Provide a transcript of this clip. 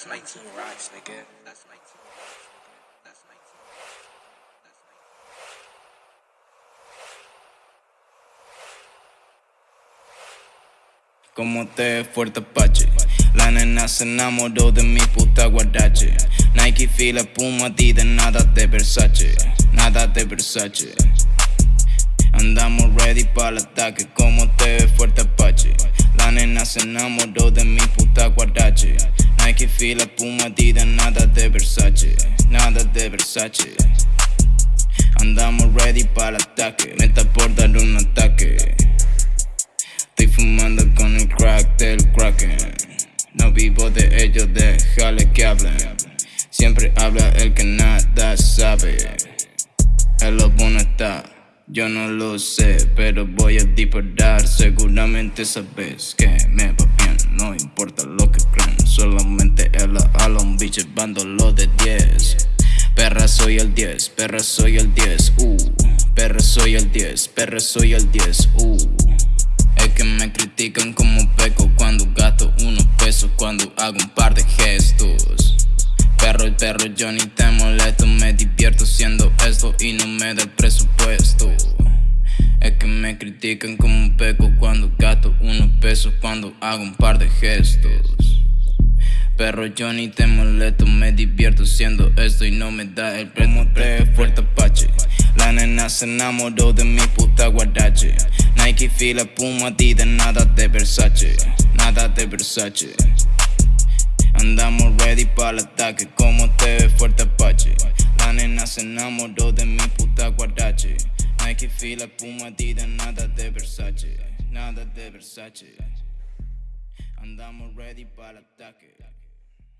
That's 19 rocks, nigga. That's 19 rocks, nigga. That's 19 That's 19 Como te fuerte Apache La nena se enamoró de mi puta guardache Nike, fila, Puma, Adidas, nada de Versace. Nada de Versace. Andamos ready para el ataque. Como te fuerte Apache La nena se enamoró de mi puta guardache Nike, fila, Puma, nada de Versace Nada de Versace. Andamos ready para el ataque Meta por dar un ataque. Estoy fumando con el crack del kraken. No vivo de ellos, déjale que hablen Siempre habla el que nada sabe. El lobo no está, yo no lo sé Pero voy a disparar, seguramente sabes que me va No importa lo que creen, solamente el a un bicho lo de 10 Perra soy el 10, perra soy el 10, uh. Perra soy el 10, perra soy el 10, uh. Es que me critican como peco cuando gasto unos pesos Cuando hago un par de gestos. Perro, el perro, yo ni te molesto Me divierto haciendo esto y no me da el presupuesto Es que me critican como peco cuando gasto unos pesos Cuando hago un par de gestos Perro, yo ni te molesto, me divierto haciendo esto y no me da el te fuerte Apache. La nena se enamoró de mi puta guardache. Nike, fila, Puma, Adidas, nada de Versace, nada de Versace. Andamos ready para el ataque, como te ve fuerte Apache. La nena se enamoró de mi puta guardache. Nike, fila, Puma, Adidas, nada de Versace, nada de Versace. Andamos ready para ataque.